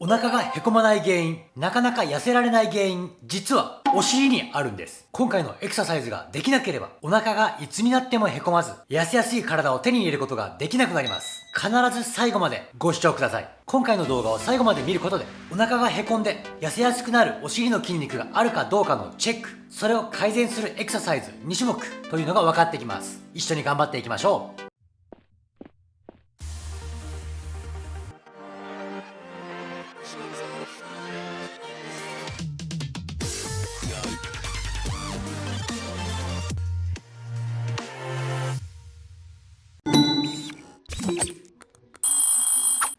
お腹がへこまない原因、なかなか痩せられない原因、実はお尻にあるんです。今回のエクササイズができなければ、お腹がいつになってもへこまず、痩せやすい体を手に入れることができなくなります。必ず最後までご視聴ください。今回の動画を最後まで見ることで、お腹がへこんで痩せやすくなるお尻の筋肉があるかどうかのチェック、それを改善するエクササイズ2種目というのが分かってきます。一緒に頑張っていきましょう。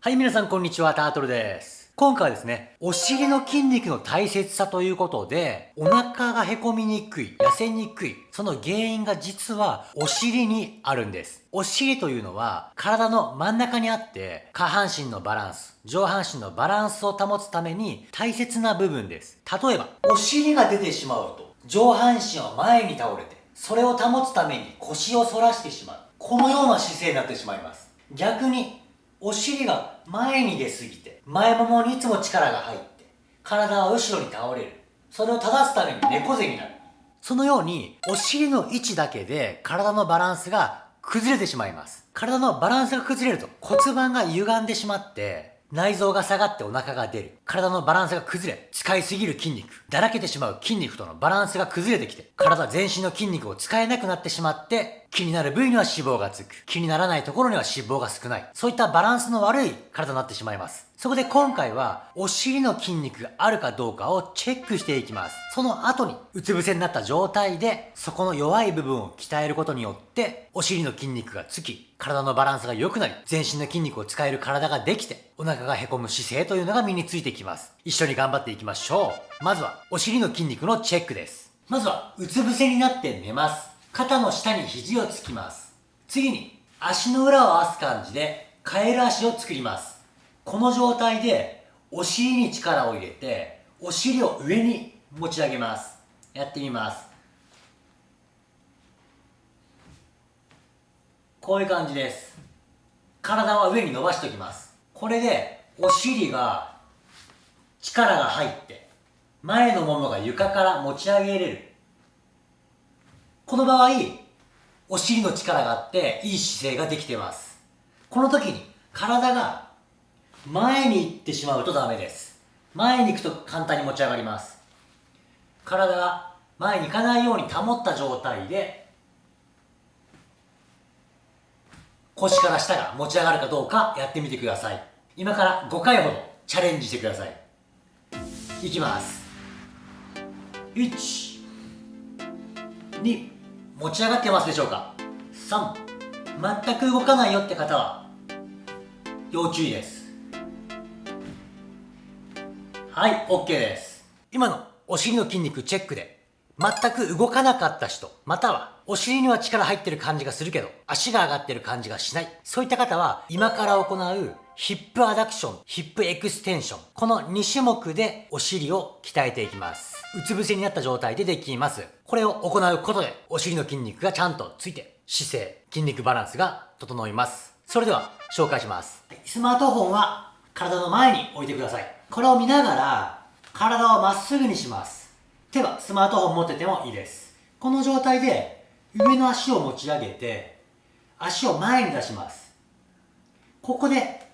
はい、皆さんこんにちは、タートルです。今回はですね、お尻の筋肉の大切さということで、お腹がへこみにくい、痩せにくい、その原因が実はお尻にあるんです。お尻というのは体の真ん中にあって、下半身のバランス、上半身のバランスを保つために大切な部分です。例えば、お尻が出てしまうと、上半身は前に倒れて、それを保つために腰を反らしてしまう。このような姿勢になってしまいます。逆にお尻が前に出すぎて、前ももにいつも力が入って、体は後ろに倒れる。それを正すために猫背になる。そのように、お尻の位置だけで体のバランスが崩れてしまいます。体のバランスが崩れると骨盤が歪んでしまって、内臓が下がってお腹が出る。体のバランスが崩れ、使いすぎる筋肉、だらけてしまう筋肉とのバランスが崩れてきて、体全身の筋肉を使えなくなってしまって、気になる部位には脂肪がつく。気にならないところには脂肪が少ない。そういったバランスの悪い体になってしまいます。そこで今回は、お尻の筋肉があるかどうかをチェックしていきます。その後に、うつ伏せになった状態で、そこの弱い部分を鍛えることによって、お尻の筋肉がつき、体のバランスが良くなり、全身の筋肉を使える体ができて、お腹がへこむ姿勢というのが身についてきます。一緒に頑張っていきましょう。まずは、お尻の筋肉のチェックです。まずは、うつ伏せになって寝ます。肩の下に肘をつきます。次に、足の裏を合わす感じで、カエル足を作ります。この状態でお尻に力を入れてお尻を上に持ち上げます。やってみます。こういう感じです。体は上に伸ばしておきます。これでお尻が力が入って前のももが床から持ち上げれる。この場合お尻の力があっていい姿勢ができています。この時に体が前に行ってしまうとダメです。前に行くと簡単に持ち上がります。体が前に行かないように保った状態で腰から下が持ち上がるかどうかやってみてください。今から5回ほどチャレンジしてください。いきます。1 2持ち上がってますでしょうか？3全く動かないよって方は？要注意です。はい、OK です。今のお尻の筋肉チェックで、全く動かなかった人、またはお尻には力入ってる感じがするけど、足が上がってる感じがしない。そういった方は、今から行うヒップアダクション、ヒップエクステンション。この2種目でお尻を鍛えていきます。うつ伏せになった状態でできます。これを行うことで、お尻の筋肉がちゃんとついて、姿勢、筋肉バランスが整います。それでは、紹介します。スマートフォンは体の前に置いてください。これを見ながら体をまっすぐにします手はスマートフォン持っててもいいです。この状態で上の足を持ち上げて足を前に出します。ここで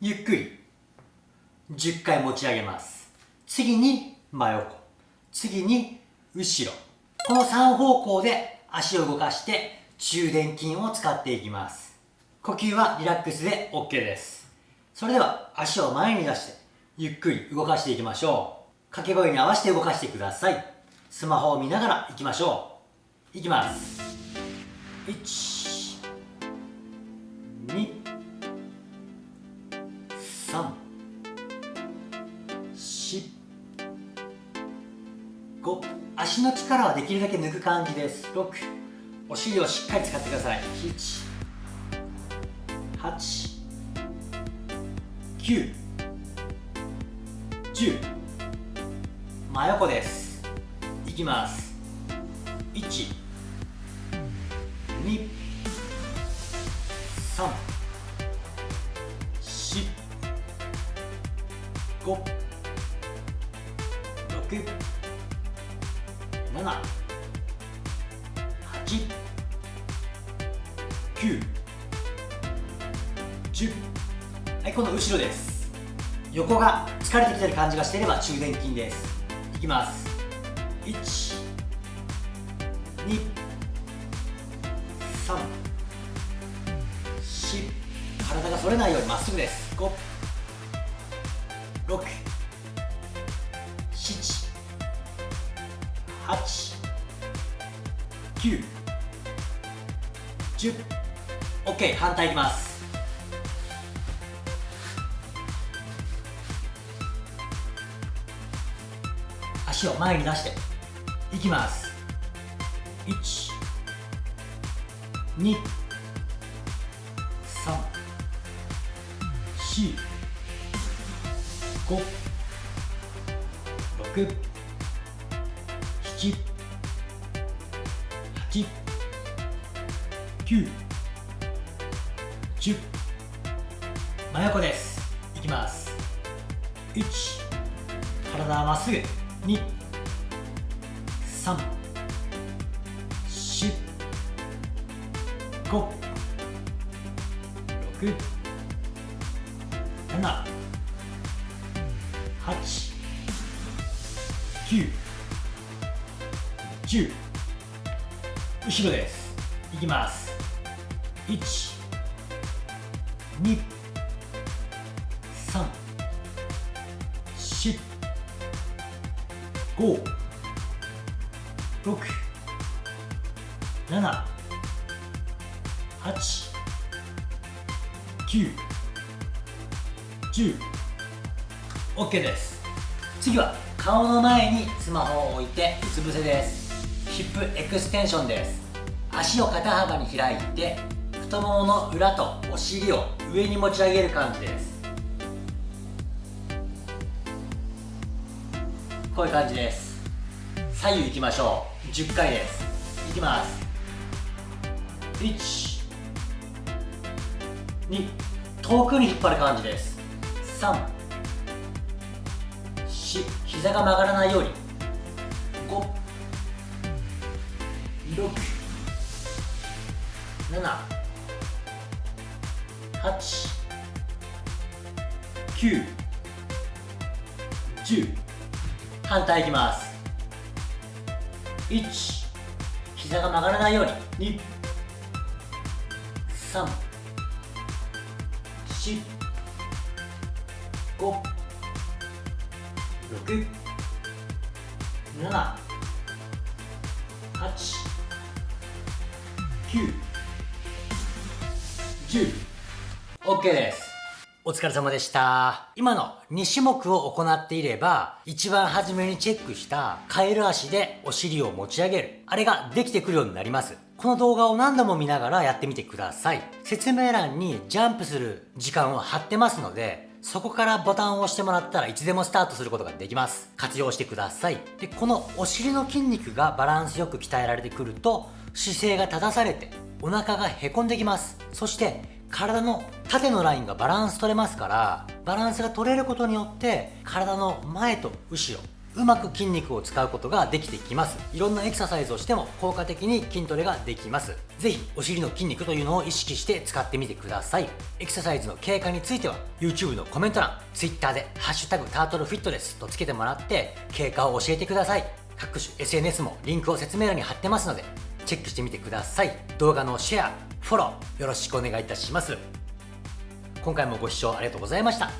ゆっくり10回持ち上げます。次に真横。次に後ろ。この3方向で足を動かして中殿筋を使っていきます。呼吸はリラックスで OK です。それでは足を前に出してゆっくり動かしていきましょう。掛け声に合わせて動かしてください。スマホを見ながらいきましょう。いきます。1 2 3 4 5足の力はできるだけ抜く感じです。6お尻をしっかり使ってください。7 8 9 10真横です。いきます。1 2 3 4 5 6 7 8 9 10はい今度後ろです。横が疲れてきてる感じがしていれば中殿筋です。きます。1 2 3 4体が反れないようにまっすぐです。5 6 7 8 9 10 OK 反対いきます。足を前に出して。いきます。1 2 3 4 5 6 7 8 9 10真横です。いきます。1体はまっすぐ。2 3 4 5 6 7 8 9 10後ろです。いきます。1 2 5 6 7 8 9 10 OK です。次は顔の前にスマホを置いてうつ伏せです。ヒップエクステンションです。足を肩幅に開いて太ももの裏とお尻を上に持ち上げる感じです。こういう感じです。左右行きましょう。10回です。いきます。1 2遠くに引っ張る感じです。3 4膝が曲がらないように。5 6 7 8 9 10反対いきます。1膝が曲がらないように。2 3 4 5 6 7 8 9 10 OK です。お疲れ様でした。今の2種目を行っていれば一番初めにチェックしたカエル足でお尻を持ち上げるあれができてくるようになります。この動画を何度も見ながらやってみてください。説明欄にジャンプする時間を貼ってますのでそこからボタンを押してもらったらいつでもスタートすることができます。活用してください。でこのお尻の筋肉がバランスよく鍛えられてくると姿勢が正されてお腹がへこんできます。そして体の縦のラインがバランス取れますからバランスが取れることによって体の前と後ろうまく筋肉を使うことができてきます。いろんなエクササイズをしても効果的に筋トレができます。是非お尻の筋肉というのを意識して使ってみてください。エクササイズの経過については YouTube のコメント欄 Twitter で「ハッシュタグタートルフィットです」とつけてもらって経過を教えてください。各種 SNS もリンクを説明欄に貼ってますのでチェックしてみてください。動画のシェアフォローよろしくお願いいたします。今回もご視聴ありがとうございました。